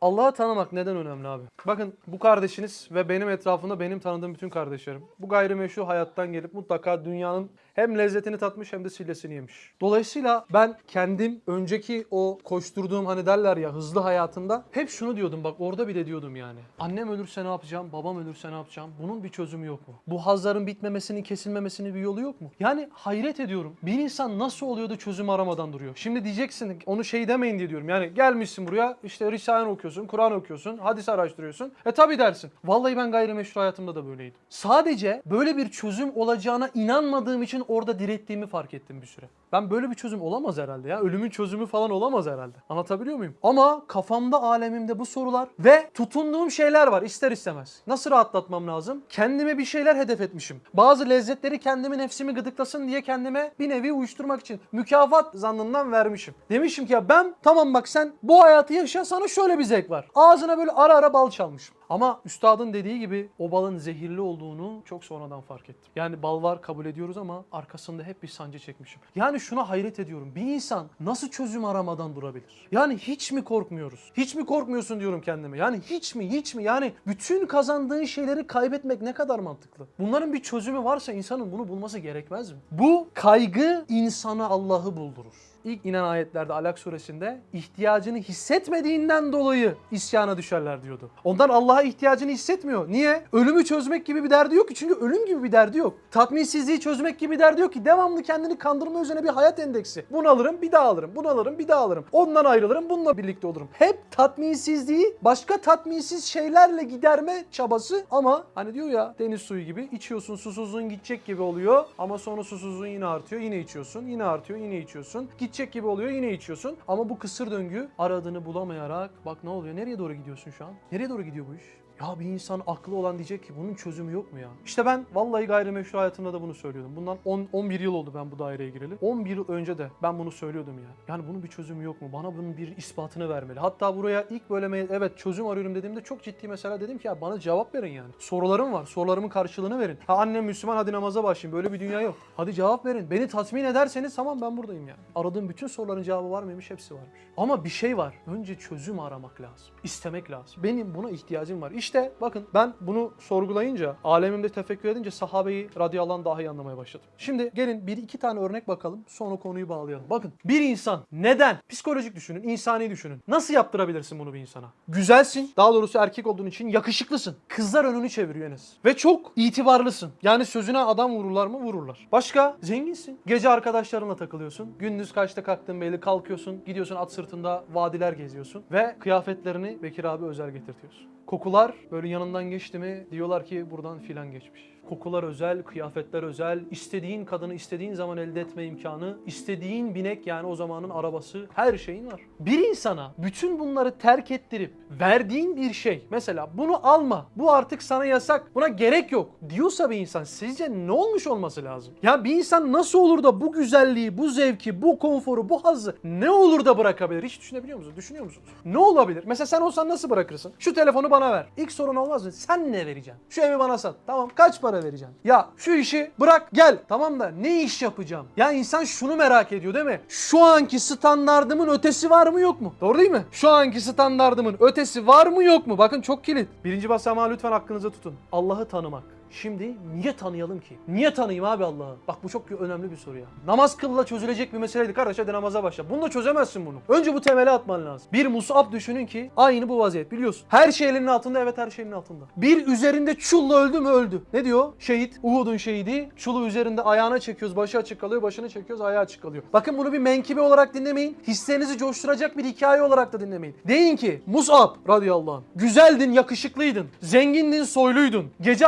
Allah'ı tanımak neden önemli abi? Bakın bu kardeşiniz ve benim etrafımda benim tanıdığım bütün kardeşlerim bu gayrimeşru hayattan gelip mutlaka dünyanın hem lezzetini tatmış hem de sillesini yemiş. Dolayısıyla ben kendim önceki o koşturduğum hani derler ya hızlı hayatında hep şunu diyordum bak orada bile diyordum yani. Annem ölürse ne yapacağım? Babam ölürse ne yapacağım? Bunun bir çözümü yok mu? Bu hazların bitmemesinin, kesilmemesinin bir yolu yok mu? Yani hayret ediyorum. Bir insan nasıl oluyor da çözüm aramadan duruyor? Şimdi diyeceksin onu şey demeyin diye diyorum. Yani gelmişsin buraya işte Risale okuyorsun, Kur'an okuyorsun, hadis araştırıyorsun. E tabi dersin. Vallahi ben gayrimeşru hayatımda da böyleydim. Sadece böyle bir çözüm olacağına inanmadığım için orada direttiğimi fark ettim bir süre. Ben böyle bir çözüm olamaz herhalde ya. Ölümün çözümü falan olamaz herhalde. Anlatabiliyor muyum? Ama kafamda, alemimde bu sorular ve tutunduğum şeyler var ister istemez. Nasıl rahatlatmam lazım? Kendime bir şeyler hedef etmişim. Bazı lezzetleri kendimi nefsimi gıdıklasın diye kendime bir nevi uyuşturmak için mükafat zannından vermişim. Demişim ki ya ben tamam bak sen bu hayatı yaşa sana şöyle bir zevk var. Ağzına böyle ara ara bal çalmışım. Ama üstadın dediği gibi o balın zehirli olduğunu çok sonradan fark ettim. Yani bal var kabul ediyoruz ama arkasında hep bir sancı çekmişim. Yani şuna hayret ediyorum. Bir insan nasıl çözüm aramadan durabilir? Yani hiç mi korkmuyoruz? Hiç mi korkmuyorsun diyorum kendime. Yani hiç mi hiç mi? Yani bütün kazandığın şeyleri kaybetmek ne kadar mantıklı? Bunların bir çözümü varsa insanın bunu bulması gerekmez mi? Bu kaygı insana Allah'ı buldurur. İlk inen ayetlerde Alak suresinde ihtiyacını hissetmediğinden dolayı isyana düşerler diyordu. Ondan Allah'a ihtiyacını hissetmiyor. Niye? Ölümü çözmek gibi bir derdi yok ki. Çünkü ölüm gibi bir derdi yok. Tatminsizliği çözmek gibi bir derdi yok ki. Devamlı kendini kandırma üzerine bir hayat endeksi. Bunu alırım bir daha alırım. Bunu alırım bir daha alırım. Ondan ayrılırım bununla birlikte olurum. Hep tatminsizliği başka tatminsiz şeylerle giderme çabası ama hani diyor ya deniz suyu gibi içiyorsun susuzluğun gidecek gibi oluyor ama sonra susuzluğun yine artıyor yine içiyorsun yine artıyor yine içiyorsun gidecek gibi oluyor yine içiyorsun. Ama bu kısır döngü aradığını bulamayarak bak ne oluyor nereye doğru gidiyorsun şu an? Nereye doğru gidiyor bu iş ya bir insan aklı olan diyecek ki bunun çözümü yok mu ya? İşte ben vallahi gayrimeşru hayatımda da bunu söylüyordum. Bundan 10 11 yıl oldu ben bu daireye gireli. 11 yıl önce de ben bunu söylüyordum ya. Yani bunun bir çözümü yok mu? Bana bunun bir ispatını vermeli. Hatta buraya ilk mail- evet çözüm arıyorum dediğimde çok ciddi mesela dedim ki ya bana cevap verin yani. Sorularım var. Sorularımın karşılığını verin. Ha annem Müslüman hadi namaza başlayayım. Böyle bir dünya yok. Hadi cevap verin. Beni tatmin ederseniz tamam ben buradayım yani. Aradığım bütün soruların cevabı var mıymış? Hepsi varmış. Ama bir şey var. Önce çözüm aramak lazım. İstemek lazım. Benim buna ihtiyacım var. İşte bakın ben bunu sorgulayınca, alemimde tefekkür edince sahabeyi radıyallahu daha iyi anlamaya başladım. Şimdi gelin bir iki tane örnek bakalım. Sonra konuyu bağlayalım. Bakın bir insan neden? Psikolojik düşünün, insani düşünün. Nasıl yaptırabilirsin bunu bir insana? Güzelsin. Daha doğrusu erkek olduğun için yakışıklısın. Kızlar önünü çeviriyor Enes. Ve çok itibarlısın. Yani sözüne adam vururlar mı? Vururlar. Başka? Zenginsin. Gece arkadaşlarınla takılıyorsun. Gündüz kaçta kalktın belli kalkıyorsun. Gidiyorsun at sırtında vadiler geziyorsun. Ve kıyafetlerini Bekir abi özel getirtiyorsun. Kokular böyle yanından geçti mi diyorlar ki buradan filan geçmiş. Kokular özel, kıyafetler özel, istediğin kadını istediğin zaman elde etme imkanı, istediğin binek yani o zamanın arabası, her şeyin var. Bir insana bütün bunları terk ettirip verdiğin bir şey, mesela bunu alma, bu artık sana yasak, buna gerek yok diyorsa bir insan sizce ne olmuş olması lazım? Ya bir insan nasıl olur da bu güzelliği, bu zevki, bu konforu, bu hazzı ne olur da bırakabilir? Hiç düşünebiliyor musunuz? Düşünüyor musunuz? Ne olabilir? Mesela sen olsan nasıl bırakırsın? Şu telefonu bana ver. İlk sorun olmaz mı? Sen ne vereceksin? Şu evi bana sat. Tamam kaç para vereceksin? Ya şu işi bırak gel. Tamam da ne iş yapacağım? Ya insan şunu merak ediyor değil mi? Şu anki standardımın ötesi var mı yok mu? Doğru değil mi? Şu anki standardımın ötesi var mı yok mu? Bakın çok kilit. Birinci basamağı lütfen aklınıza tutun. Allah'ı tanımak. Şimdi niye tanıyalım ki? Niye tanıyayım abi Allah'ı? Bak bu çok önemli bir soru ya. Namaz kılla çözülecek bir meseleydi kardeş hadi namaza başla. Bunu da çözemezsin bunu. Önce bu temeli atman lazım. Bir musab düşünün ki aynı bu vaziyet biliyorsun. Her şey elinin altında evet her şeyin altında. Bir üzerinde çulla öldü mü öldü. Ne diyor? Şehit. Uhud'un şehidi. Çulu üzerinde ayağına çekiyoruz. Başı açık kalıyor. Başını çekiyoruz. Ayağı açık kalıyor. Bakın bunu bir menkibe olarak dinlemeyin. Hislerinizi coşturacak bir hikaye olarak da dinlemeyin. Deyin ki Musab radıyallahu anh. Güzeldin, yakışıklıydın. Zengindin, soyluydun. Gece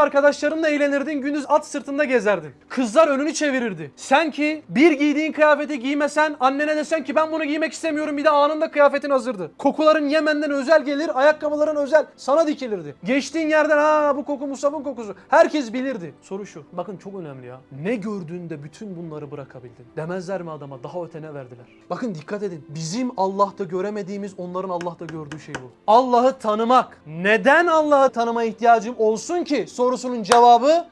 arkadaşlarınla eğlenirdin. Gündüz at sırtında gezerdin. Kızlar önünü çevirirdi. Sen ki bir giydiğin kıyafeti giymesen annene desen ki ben bunu giymek istemiyorum bir de anında kıyafetin hazırdı. Kokuların Yemen'den özel gelir, ayakkabıların özel sana dikilirdi. Geçtiğin yerden ha bu koku Musab'ın kokusu. Herkes bilirdi. Soru şu. Bakın çok önemli ya. Ne gördüğünde bütün bunları bırakabildin? Demezler mi adama daha öte ne verdiler? Bakın dikkat edin. Bizim Allah'ta göremediğimiz onların Allah'ta gördüğü şey bu. Allah'ı tanımak. Neden Allah'ı tanımaya ihtiyacım olsun ki sorusunun cevabı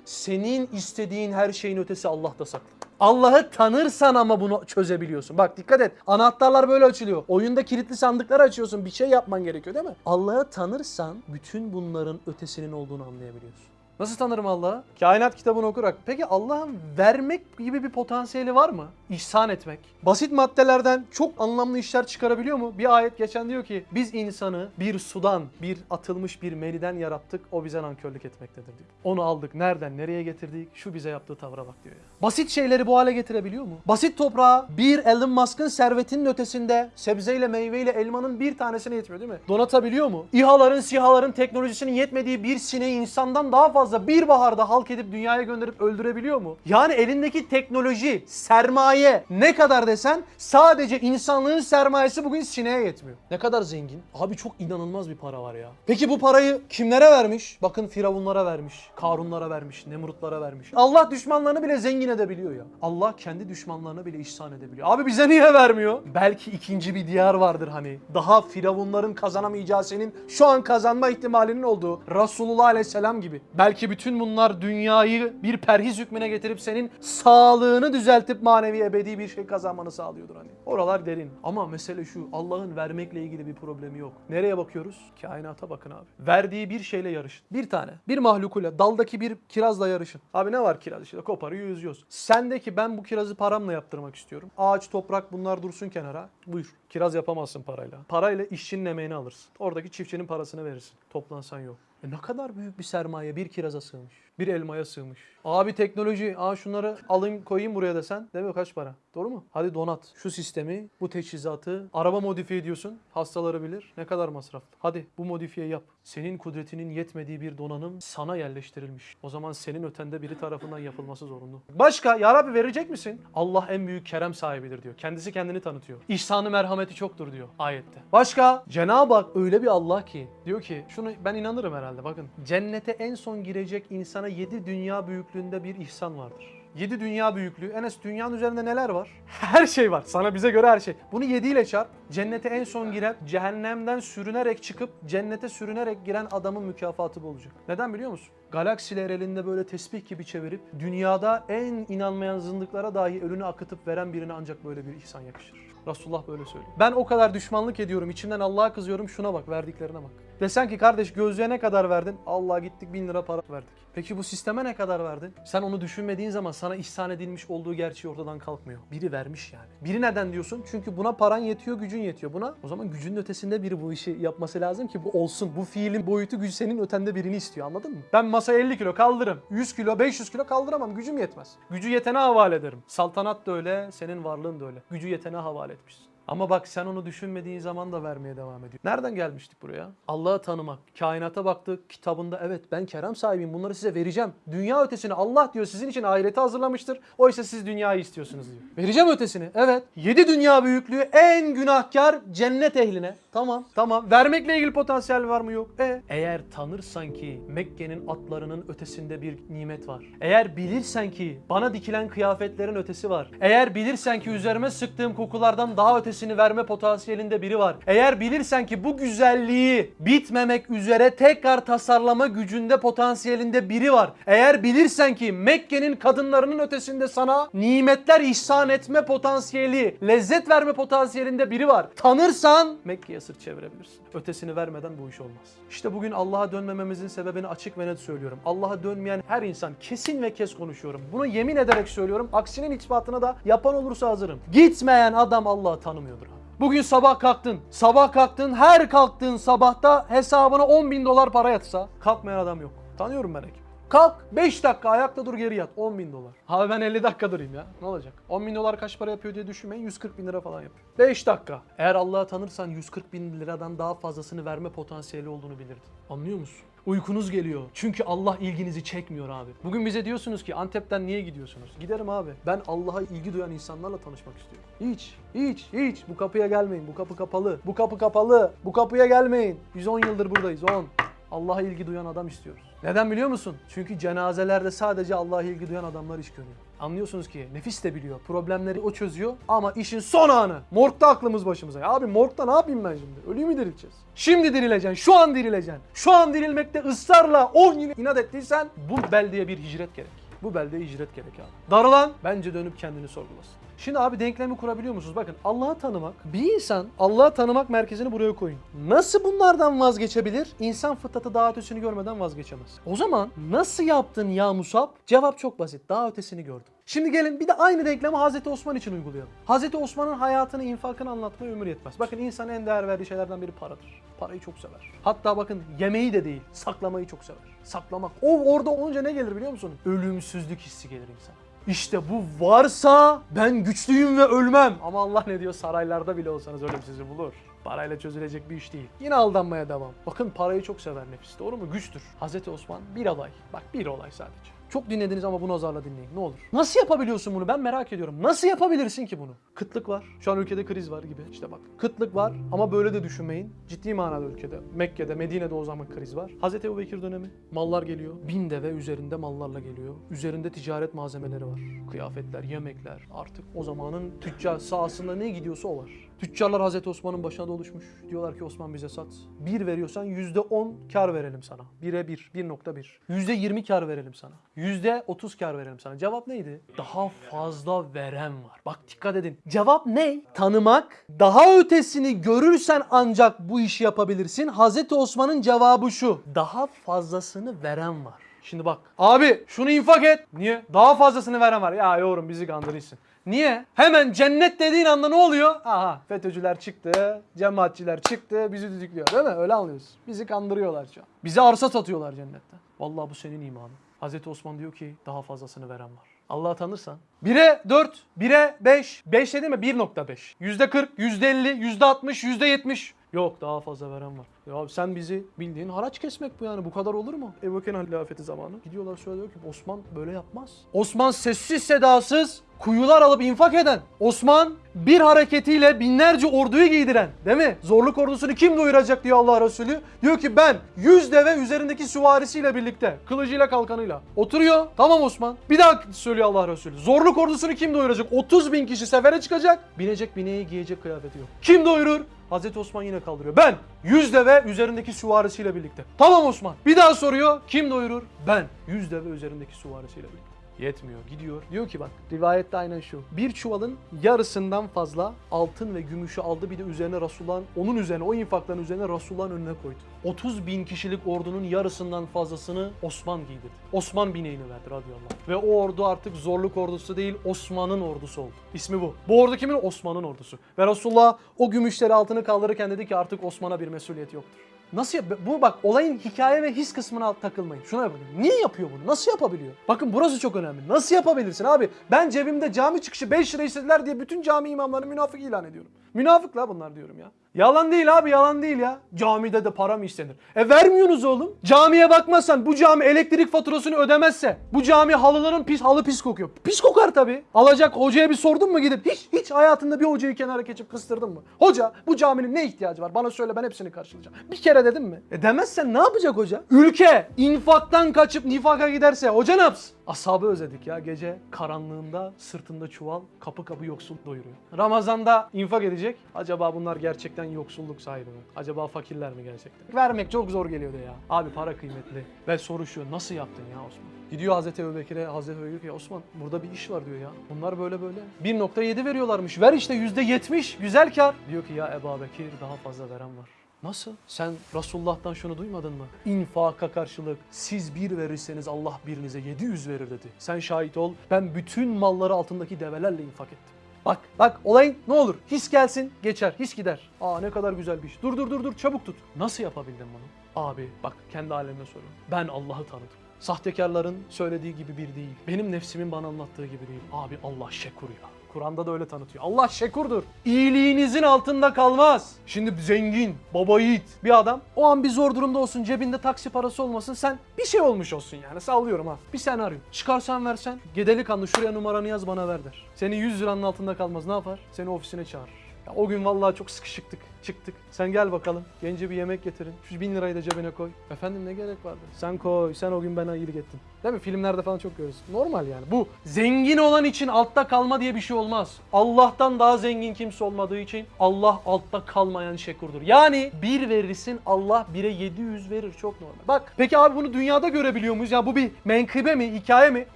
senin istediğin her şeyin ötesi Allah'ta saklı. Allah'ı tanırsan ama bunu çözebiliyorsun. Bak dikkat et. Anahtarlar böyle açılıyor. Oyunda kilitli sandıkları açıyorsun. Bir şey yapman gerekiyor değil mi? Allah'ı tanırsan bütün bunların ötesinin olduğunu anlayabiliyorsun. Nasıl tanırım Allah'ı? Kainat kitabını okurak. Peki Allah'ın vermek gibi bir potansiyeli var mı? İhsan etmek. Basit maddelerden çok anlamlı işler çıkarabiliyor mu? Bir ayet geçen diyor ki biz insanı bir sudan, bir atılmış bir meniden yarattık. O bize nankörlük etmektedir diyor. Onu aldık. Nereden nereye getirdik? Şu bize yaptığı tavra bak diyor ya. Basit şeyleri bu hale getirebiliyor mu? Basit toprağa bir Elon Musk'ın servetinin ötesinde sebzeyle, meyveyle, elmanın bir tanesine yetmiyor değil mi? Donatabiliyor mu? İHA'ların, SİHA'ların teknolojisinin yetmediği bir sineği insandan daha fazla bir baharda halk edip dünyaya gönderip öldürebiliyor mu? Yani elindeki teknoloji, sermaye ne kadar desen sadece insanlığın sermayesi bugün sineğe yetmiyor. Ne kadar zengin? Abi çok inanılmaz bir para var ya. Peki bu parayı kimlere vermiş? Bakın Firavunlara vermiş, Karunlara vermiş, Nemrutlara vermiş. Allah düşmanlarını bile zengin edebiliyor ya. Allah kendi düşmanlarına bile ihsan edebiliyor. Abi bize niye vermiyor? Belki ikinci bir diyar vardır hani. Daha Firavunların kazanamayacağı senin şu an kazanma ihtimalinin olduğu Resulullah Aleyhisselam gibi. Belki bütün bunlar dünyayı bir perhiz hükmüne getirip senin sağlığını düzeltip manevi ebedi bir şey kazanmanı sağlıyordur hani. Oralar derin. Ama mesele şu Allah'ın vermekle ilgili bir problemi yok. Nereye bakıyoruz? Kainata bakın abi. Verdiği bir şeyle yarışın. Bir tane. Bir mahlukuyla daldaki bir kirazla yarışın. Abi ne var kiraz işte koparıyor yüzüyoruz. Sendeki ben bu kirazı paramla yaptırmak istiyorum. Ağaç toprak bunlar dursun kenara. Buyur. Kiraz yapamazsın parayla. Parayla işçinin emeğini alırsın. Oradaki çiftçinin parasını verirsin. Toplansan yok. E ne kadar büyük bir sermaye bir kiraza sığmış. Bir elmaya sığmış. Abi teknoloji, aa şunları alayım koyayım buraya desen. Değil mi kaç para? Doğru mu? Hadi donat. Şu sistemi, bu teçhizatı, araba modifiye ediyorsun. Hastaları bilir. Ne kadar masraflı. Hadi bu modifiye yap. Senin kudretinin yetmediği bir donanım sana yerleştirilmiş. O zaman senin ötende biri tarafından yapılması zorunlu. Başka? Ya Rabbi verecek misin? Allah en büyük kerem sahibidir diyor. Kendisi kendini tanıtıyor. İhsanı merhameti çoktur diyor ayette. Başka? Cenab-ı Hak öyle bir Allah ki diyor ki şunu ben inanırım herhalde bakın. Cennete en son girecek insana yedi dünya büyüklüğünde bir ihsan vardır. 7 dünya büyüklüğü. Enes dünyanın üzerinde neler var? Her şey var. Sana bize göre her şey. Bunu 7 ile çarp. Cennete en son giren, cehennemden sürünerek çıkıp cennete sürünerek giren adamın mükafatı bu olacak. Neden biliyor musun? Galaksiler elinde böyle tesbih gibi çevirip dünyada en inanmayan zındıklara dahi ölünü akıtıp veren birine ancak böyle bir ihsan yakışır. Resulullah böyle söylüyor. Ben o kadar düşmanlık ediyorum. içimden Allah'a kızıyorum. Şuna bak verdiklerine bak. Desen ki kardeş gözlüğe ne kadar verdin? Allah gittik bin lira para verdik. Peki bu sisteme ne kadar verdin? Sen onu düşünmediğin zaman sana ihsan edilmiş olduğu gerçeği ortadan kalkmıyor. Biri vermiş yani. Biri neden diyorsun? Çünkü buna paran yetiyor, gücün yetiyor. Buna o zaman gücün ötesinde biri bu işi yapması lazım ki bu olsun. Bu fiilin boyutu güç senin ötende birini istiyor anladın mı? Ben masaya 50 kilo kaldırırım. 100 kilo, 500 kilo kaldıramam. Gücüm yetmez. Gücü yetene havale ederim. Saltanat da öyle, senin varlığın da öyle. Gücü yetene havale etmişsin. Ama bak sen onu düşünmediğin zaman da vermeye devam ediyor. Nereden gelmiştik buraya? Allah'ı tanımak. Kainata baktık kitabında evet ben kerem sahibiyim bunları size vereceğim. Dünya ötesini Allah diyor sizin için ahireti hazırlamıştır. Oysa siz dünyayı istiyorsunuz diyor. Vereceğim ötesini. Evet. Yedi dünya büyüklüğü en günahkar cennet ehline. Tamam. Tamam. Vermekle ilgili potansiyel var mı? Yok. E eğer tanırsan ki Mekke'nin atlarının ötesinde bir nimet var. Eğer bilirsen ki bana dikilen kıyafetlerin ötesi var. Eğer bilirsen ki üzerime sıktığım kokulardan daha ötesini verme potansiyelinde biri var. Eğer bilirsen ki bu güzelliği bitmemek üzere tekrar tasarlama gücünde potansiyelinde biri var. Eğer bilirsen ki Mekke'nin kadınlarının ötesinde sana nimetler ihsan etme potansiyeli, lezzet verme potansiyelinde biri var. Tanırsan Mekke'ye sırt çevirebilirsin. Ötesini vermeden bu iş olmaz. İşte bugün Allah'a dönmememizin sebebini açık ve net söylüyorum. Allah'a dönmeyen her insan kesin ve kes konuşuyorum. Bunu yemin ederek söylüyorum. Aksinin ispatını da yapan olursa hazırım. Gitmeyen adam Allah'ı tanımıyordur abi. Bugün sabah kalktın. Sabah kalktın. Her kalktığın sabahta hesabına 10 bin dolar para yatsa kalkmayan adam yok. Tanıyorum ben ekip. Kalk 5 dakika ayakta dur geri yat 10 bin dolar. Abi ben 50 dakika durayım ya ne olacak? 10 bin dolar kaç para yapıyor diye düşünmeyin 140 bin lira falan yapıyor. 5 dakika. Eğer Allah'ı tanırsan 140 bin liradan daha fazlasını verme potansiyeli olduğunu bilirdin. Anlıyor musun? Uykunuz geliyor. Çünkü Allah ilginizi çekmiyor abi. Bugün bize diyorsunuz ki Antep'ten niye gidiyorsunuz? Giderim abi. Ben Allah'a ilgi duyan insanlarla tanışmak istiyorum. Hiç, hiç, hiç. Bu kapıya gelmeyin. Bu kapı kapalı. Bu kapı kapalı. Bu kapıya gelmeyin. Biz 10 yıldır buradayız. 10. Allah'a ilgi duyan adam istiyoruz. Neden biliyor musun? Çünkü cenazelerde sadece Allah'a ilgi duyan adamlar iş görüyor. Anlıyorsunuz ki nefis de biliyor. Problemleri o çözüyor ama işin son anı. Morgda aklımız başımıza. Abi morgda ne yapayım ben şimdi? Ölüyü mü dirileceğiz? Şimdi dirileceksin. Şu an dirileceksin. Şu an dirilmekte ısrarla 10 yıl inat ettiysen bu beldeye bir hicret gerek. Bu belde icret gerek abi. Darılan bence dönüp kendini sorgulasın. Şimdi abi denklemi kurabiliyor musunuz? Bakın Allah'ı tanımak, bir insan Allah'ı tanımak merkezini buraya koyun. Nasıl bunlardan vazgeçebilir? İnsan fıtratı daha ötesini görmeden vazgeçemez. O zaman nasıl yaptın ya Musab? Cevap çok basit. Daha ötesini gördüm. Şimdi gelin bir de aynı denklemi Hazreti Osman için uygulayalım. Hazreti Osman'ın hayatını, infakını anlatmaya ömür yetmez. Bakın insan en değer verdiği şeylerden biri paradır. Parayı çok sever. Hatta bakın yemeği de değil, saklamayı çok sever. Saklamak. O orada olunca ne gelir biliyor musun? Ölümsüzlük hissi gelir insana. İşte bu varsa ben güçlüyüm ve ölmem. Ama Allah ne diyor saraylarda bile olsanız ölüm sizi bulur. Parayla çözülecek bir iş değil. Yine aldanmaya devam. Bakın parayı çok sever nefis. Doğru mu? Güçtür. Hazreti Osman bir olay. Bak bir olay sadece. Çok dinlediniz ama bunu azarla dinleyin. Ne olur. Nasıl yapabiliyorsun bunu? Ben merak ediyorum. Nasıl yapabilirsin ki bunu? Kıtlık var. Şu an ülkede kriz var gibi. İşte bak. Kıtlık var ama böyle de düşünmeyin. Ciddi manada ülkede. Mekke'de, Medine'de o zaman kriz var. Hazreti Ebubekir dönemi. Mallar geliyor. Bin deve üzerinde mallarla geliyor. Üzerinde ticaret malzemeleri var. Kıyafetler, yemekler. Artık o zamanın tüccar sahasında ne gidiyorsa o var. Tüccarlar Hazreti Osman'ın başına doluşmuş. Diyorlar ki Osman bize sat. Bir veriyorsan yüzde on kar verelim sana. Bire bir, 1.1. Yüzde yirmi kar verelim sana. Yüzde otuz kar verelim sana. Cevap neydi? Daha fazla veren var. Bak dikkat edin. Cevap ne? Tanımak. Daha ötesini görürsen ancak bu işi yapabilirsin. Hazreti Osman'ın cevabı şu. Daha fazlasını veren var. Şimdi bak. Abi şunu infak et. Niye? Daha fazlasını veren var. Ya yorum bizi kandırırsın. Niye? Hemen cennet dediğin anda ne oluyor? Aha FETÖ'cüler çıktı, cemaatçiler çıktı, bizi düdüklüyor değil mi? Öyle anlıyoruz. Bizi kandırıyorlar şu an. Bize arsa satıyorlar cennette. Vallahi bu senin imanın. Hazreti Osman diyor ki daha fazlasını veren var. Allah'ı tanırsan. 1'e 4, 1'e 5. 5 dedi mi? 1.5. %40, %50, %60, %70. Yok daha fazla veren var. Ya sen bizi bildiğin haraç kesmek bu yani. Bu kadar olur mu? Ebu Bekir'in hilafeti zamanı. Gidiyorlar söylüyor ki Osman böyle yapmaz. Osman sessiz sedasız kuyular alıp infak eden. Osman bir hareketiyle binlerce orduyu giydiren. Değil mi? Zorluk ordusunu kim doyuracak diyor Allah Resulü. Diyor ki ben 100 deve üzerindeki süvarisiyle birlikte. Kılıcıyla kalkanıyla. Oturuyor. Tamam Osman. Bir daha söylüyor Allah Resulü. Zorluk ordusunu kim doyuracak? 30 bin kişi sefere çıkacak. Binecek bineği giyecek kıyafeti yok. Kim doyurur? Hazreti Osman yine kaldırıyor. Ben 100 deve üzerindeki süvarisiyle birlikte. Tamam Osman. Bir daha soruyor. Kim doyurur? Ben 100 deve üzerindeki süvarisiyle birlikte. Yetmiyor. Gidiyor. Diyor ki bak rivayette aynen şu. Bir çuvalın yarısından fazla altın ve gümüşü aldı. Bir de üzerine Resulullah'ın onun üzerine o infakların üzerine Resulullah'ın önüne koydu. 30 bin kişilik ordunun yarısından fazlasını Osman giydirdi. Osman bineğini verdi radıyallahu anh. Ve o ordu artık zorluk ordusu değil Osman'ın ordusu oldu. İsmi bu. Bu ordu kimin? Osman'ın ordusu. Ve Resulullah o gümüşleri altını kaldırırken dedi ki artık Osman'a bir mesuliyet yoktur. Nasıl yap? Bu bak olayın hikaye ve his kısmına takılmayın. Şuna yapın. Niye yapıyor bunu? Nasıl yapabiliyor? Bakın burası çok önemli. Nasıl yapabilirsin abi? Ben cebimde cami çıkışı 5 lira istediler diye bütün cami imamlarını münafık ilan ediyorum. Münafık la bunlar diyorum ya. Yalan değil abi yalan değil ya. Camide de para mı istenir? E vermiyorsunuz oğlum. Camiye bakmazsan bu cami elektrik faturasını ödemezse bu cami halıların pis halı pis kokuyor. Pis kokar tabii. Alacak hocaya bir sordun mu gidip hiç hiç hayatında bir hocayı kenara geçip kıstırdın mı? Hoca bu caminin ne ihtiyacı var? Bana söyle ben hepsini karşılayacağım. Bir kere dedim mi? E demezsen ne yapacak hoca? Ülke infaktan kaçıp nifaka giderse hoca ne yapsın? Ashabı özledik ya gece karanlığında sırtında çuval kapı kapı yoksul doyuruyor. Ramazanda infak edecek. Acaba bunlar gerçekten yoksulluk sahibi mi? Acaba fakirler mi gerçekten? Vermek çok zor geliyordu ya. Abi para kıymetli. Ve soru nasıl yaptın ya Osman? Gidiyor Hazreti Ebubekir'e, Hazreti Ebubekir diyor ki Osman burada bir iş var diyor ya. Bunlar böyle böyle. 1.7 veriyorlarmış. Ver işte %70 güzel kar. Diyor ki ya Ebu Bekir daha fazla veren var. Nasıl? Sen Resulullah'tan şunu duymadın mı? İnfaka karşılık siz bir verirseniz Allah birinize 700 verir dedi. Sen şahit ol. Ben bütün malları altındaki develerle infak ettim. Bak bak olayın ne olur his gelsin geçer his gider. Aa ne kadar güzel bir iş. Dur dur dur dur çabuk tut. Nasıl yapabildin bunu? Abi bak kendi halimle soruyorum. Ben Allah'ı tanıdım. Sahtekarların söylediği gibi bir değil. Benim nefsimin bana anlattığı gibi değil. Abi Allah şekur ya. Kur'an'da da öyle tanıtıyor. Allah şekurdur. İyiliğinizin altında kalmaz. Şimdi zengin, baba yiğit bir adam o an bir zor durumda olsun cebinde taksi parası olmasın sen bir şey olmuş olsun yani sallıyorum ha. Bir sen arıyor. Çıkarsan versen gedeli kanlı şuraya numaranı yaz bana ver der. Senin 100 liranın altında kalmaz ne yapar? Seni ofisine çağırır. Ya o gün vallahi çok sıkışıktık. çıktık. Sen gel bakalım. Gence bir yemek getirin. Şu bin lirayı da cebine koy. Efendim ne gerek vardı? Sen koy. Sen o gün bana iyilik ettin. Değil mi? Filmlerde falan çok görüyoruz. Normal yani. Bu zengin olan için altta kalma diye bir şey olmaz. Allah'tan daha zengin kimse olmadığı için Allah altta kalmayan şekurdur. Yani bir verirsin Allah bire 700 verir. Çok normal. Bak peki abi bunu dünyada görebiliyor muyuz? Ya bu bir menkıbe mi? Hikaye mi?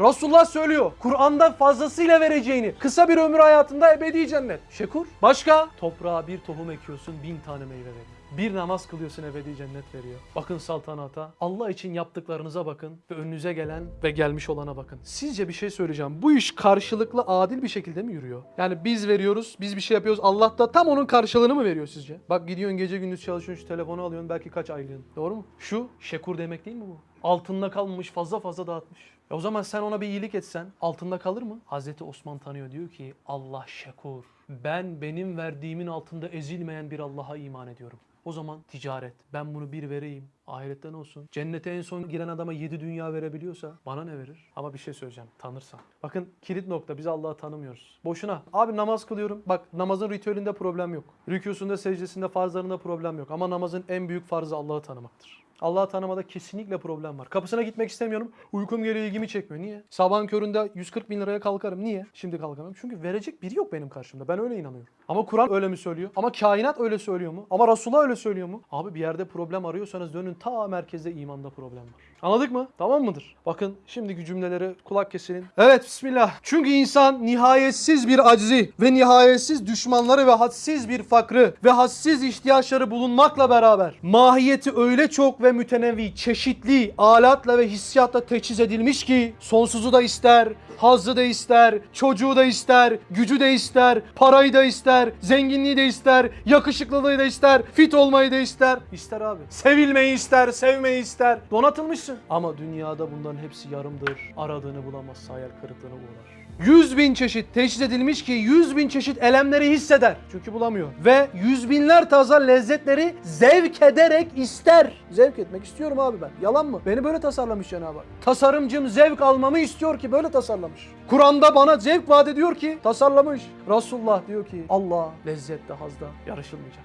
Resulullah söylüyor. Kur'an'da fazlasıyla vereceğini. Kısa bir ömür hayatında ebedi cennet. Şekur. Başka? Toprağa bir tohum ekiyorsun bin tane meyve veriyor. Bir namaz kılıyorsun ebedi cennet veriyor. Bakın saltanata. Allah için yaptıklarınıza bakın ve önünüze gelen ve gelmiş olana bakın. Sizce bir şey söyleyeceğim. Bu iş karşılıklı adil bir şekilde mi yürüyor? Yani biz veriyoruz, biz bir şey yapıyoruz. Allah da tam onun karşılığını mı veriyor sizce? Bak gidiyorsun gece gündüz çalışıyorsun, şu telefonu alıyorsun belki kaç aylığın. Doğru mu? Şu şekur demek değil mi bu? Altında kalmamış fazla fazla dağıtmış. E o zaman sen ona bir iyilik etsen altında kalır mı? Hazreti Osman tanıyor diyor ki Allah şekur. Ben benim verdiğimin altında ezilmeyen bir Allah'a iman ediyorum. O zaman ticaret. Ben bunu bir vereyim. Ahiretten olsun. Cennete en son giren adama yedi dünya verebiliyorsa bana ne verir? Ama bir şey söyleyeceğim. Tanırsan. Bakın kilit nokta. Biz Allah'ı tanımıyoruz. Boşuna. Abi namaz kılıyorum. Bak namazın ritüelinde problem yok. Rükûsunda, secdesinde, farzlarında problem yok. Ama namazın en büyük farzı Allah'ı tanımaktır. Allah'ı tanımada kesinlikle problem var. Kapısına gitmek istemiyorum. Uykum geliyor ilgimi çekmiyor. Niye? Sabahın köründe 140 bin liraya kalkarım. Niye? Şimdi kalkamam. Çünkü verecek biri yok benim karşımda. Ben öyle inanıyorum. Ama Kur'an öyle mi söylüyor? Ama kainat öyle söylüyor mu? Ama Resulullah öyle söylüyor mu? Abi bir yerde problem arıyorsanız dönün ta merkezde imanda problem var. Anladık mı? Tamam mıdır? Bakın şimdiki cümleleri kulak kesilin. Evet bismillah. Çünkü insan nihayetsiz bir aczi ve nihayetsiz düşmanları ve hadsiz bir fakrı ve hadsiz ihtiyaçları bulunmakla beraber mahiyeti öyle çok ve mütenevi, çeşitli alatla ve hissiyatla teçhiz edilmiş ki sonsuzu da ister, hazzı da ister, çocuğu da ister, gücü de ister, parayı da ister, zenginliği de ister, yakışıklılığı da ister, fit olmayı da ister. İster abi. Sevilmeyi ister, sevmeyi ister. Donatılmışsın. Ama dünyada bunların hepsi yarımdır. Aradığını bulamazsa hayal kırıklığına uğrar. 100 bin çeşit teşhis edilmiş ki 100 bin çeşit elemleri hisseder. Çünkü bulamıyor. Ve yüz binler taza lezzetleri zevk ederek ister. Zevk etmek istiyorum abi ben. Yalan mı? Beni böyle tasarlamış Cenab-ı Hak. Tasarımcım zevk almamı istiyor ki böyle tasarlamış. Kur'an'da bana zevk vaat ediyor ki tasarlamış. Resulullah diyor ki Allah lezzette hazda yarışılmayacak.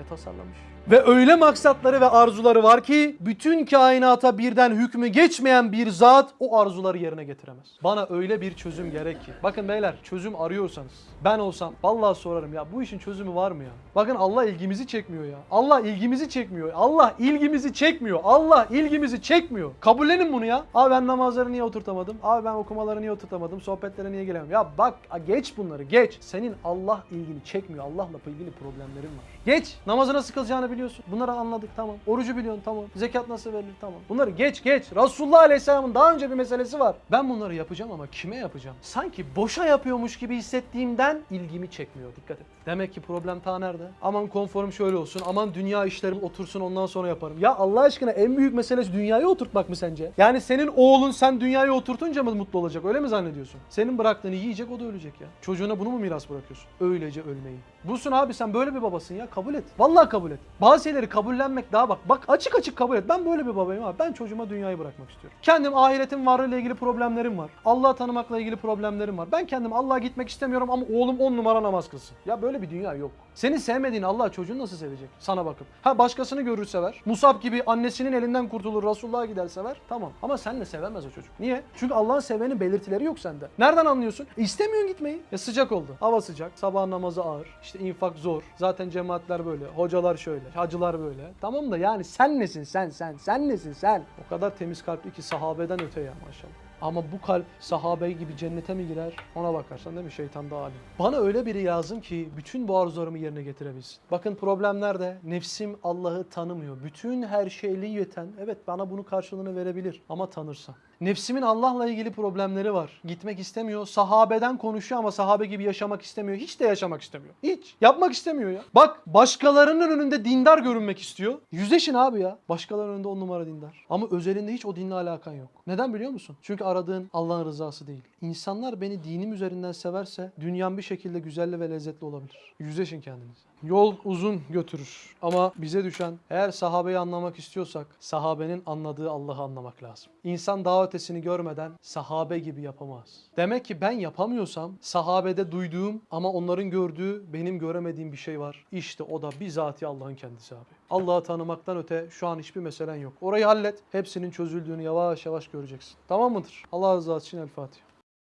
Ve tasarlamış. Ve öyle maksatları ve arzuları var ki bütün kainata birden hükmü geçmeyen bir zat o arzuları yerine getiremez. Bana öyle bir çözüm gerek ki. Bakın beyler çözüm arıyorsanız ben olsam vallahi sorarım ya bu işin çözümü var mı ya? Bakın Allah ilgimizi çekmiyor ya. Allah ilgimizi çekmiyor. Allah ilgimizi çekmiyor. Allah ilgimizi çekmiyor. Kabullenin bunu ya. Abi ben namazları niye oturtamadım? Abi ben okumaları niye oturtamadım? Sohbetlere niye gelemiyorum? Ya bak geç bunları geç. Senin Allah ilgini çekmiyor. Allah'la ilgili problemlerin var. Geç. Namazı nasıl kılacağını biliyorsun. Bunları anladık tamam. Orucu biliyorsun tamam. Zekat nasıl verilir tamam. Bunları geç geç. Resulullah Aleyhisselam'ın daha önce bir meselesi var. Ben bunları yapacağım ama kime yapacağım? Sanki boşa yapıyormuş gibi hissettiğimden ilgimi çekmiyor. Dikkat et. Demek ki problem ta nerede? Aman konforum şöyle olsun. Aman dünya işlerim otursun ondan sonra yaparım. Ya Allah aşkına en büyük meselesi dünyayı oturtmak mı sence? Yani senin oğlun sen dünyayı oturtunca mı mutlu olacak? Öyle mi zannediyorsun? Senin bıraktığını yiyecek o da ölecek ya. Çocuğuna bunu mu miras bırakıyorsun? Öylece ölmeyi. Bulsun abi sen böyle bir babasın ya kabul et. Vallahi kabul et. Bazı şeyleri kabullenmek daha bak. Bak açık açık kabul et. Ben böyle bir babayım abi. Ben çocuğuma dünyayı bırakmak istiyorum. Kendim ahiretin varlığıyla ilgili problemlerim var. Allah'ı tanımakla ilgili problemlerim var. Ben kendim Allah'a gitmek istemiyorum ama oğlum 10 numara namaz kılsın. Ya böyle bir dünya yok. Seni sevmediğin Allah çocuğunu nasıl sevecek? Sana bakıp. Ha başkasını görür sever. Musab gibi annesinin elinden kurtulur Resulullah'a gider sever. Tamam. Ama senle sevemez o çocuk. Niye? Çünkü Allah'ın sevenin belirtileri yok sende. Nereden anlıyorsun? E, istemiyorsun gitmeyi. Ya sıcak oldu. Hava sıcak. Sabah namazı ağır. İşte infak zor. Zaten cemaatler böyle. Hocalar şöyle. Hacılar böyle. Tamam da yani sen nesin sen sen? Sen nesin sen? O kadar temiz kalpli ki sahabeden öte ya maşallah. Ama bu kalp sahabe gibi cennete mi girer? Ona bakarsan değil mi şeytan da alim. Bana öyle biri lazım ki bütün bu arzularımı yerine getirebilsin. Bakın problem nerede? Nefsim Allah'ı tanımıyor. Bütün her şeyli yeten evet bana bunu karşılığını verebilir ama tanırsa. Nefsimin Allah'la ilgili problemleri var. Gitmek istemiyor. Sahabeden konuşuyor ama sahabe gibi yaşamak istemiyor. Hiç de yaşamak istemiyor. Hiç. Yapmak istemiyor ya. Bak başkalarının önünde dindar görünmek istiyor. Yüzleşin abi ya. Başkalarının önünde on numara dindar. Ama özelinde hiç o dinle alakan yok. Neden biliyor musun? Çünkü aradığın Allah'ın rızası değil. İnsanlar beni dinim üzerinden severse dünyam bir şekilde güzel ve lezzetli olabilir. Yüzleşin kendinize. Yol uzun götürür ama bize düşen eğer sahabeyi anlamak istiyorsak sahabenin anladığı Allah'ı anlamak lazım. İnsan daha ötesini görmeden sahabe gibi yapamaz. Demek ki ben yapamıyorsam sahabede duyduğum ama onların gördüğü benim göremediğim bir şey var. İşte o da bizatihi Allah'ın kendisi abi. Allah'ı tanımaktan öte şu an hiçbir meselen yok. Orayı hallet. Hepsinin çözüldüğünü yavaş yavaş göreceksin. Tamam mıdır? Allah razı olsun. El Fatiha.